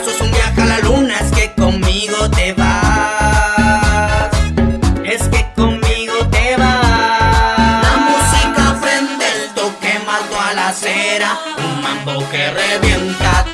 pasos, un viaje a la luna, es que conmigo te vas. Es que conmigo te vas. La música prende el toque, mato a la cera, un mambo que revienta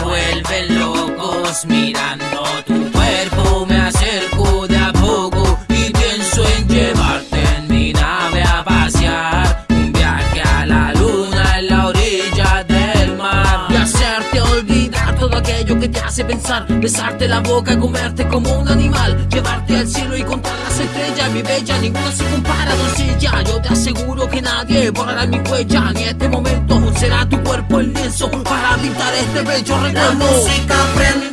Vuelven locos mirando tu cuerpo. Me acerco de a poco y pienso en llevarte en mi nave a pasear. Un viaje a la luna en la orilla del mar. Y hacerte olvidar todo aquello que te hace pensar. Besarte la boca, comerte como un animal. Llevarte al cielo y contar las estrellas. Mi bella, ninguna se compara, doncella. Yo te aseguro que nadie borrará mi huella. Ni este momento será tu este bello La recuerdo. música prende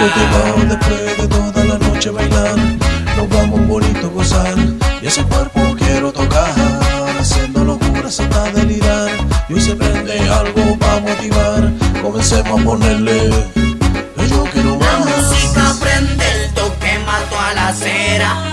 Después de toda la noche bailar Nos vamos bonito gozar. Y ese cuerpo quiero tocar Haciendo locuras hasta delirar. Y hoy se prende algo para motivar Comencemos a ponerle Yo quiero más. La música prende el toque mato a la acera.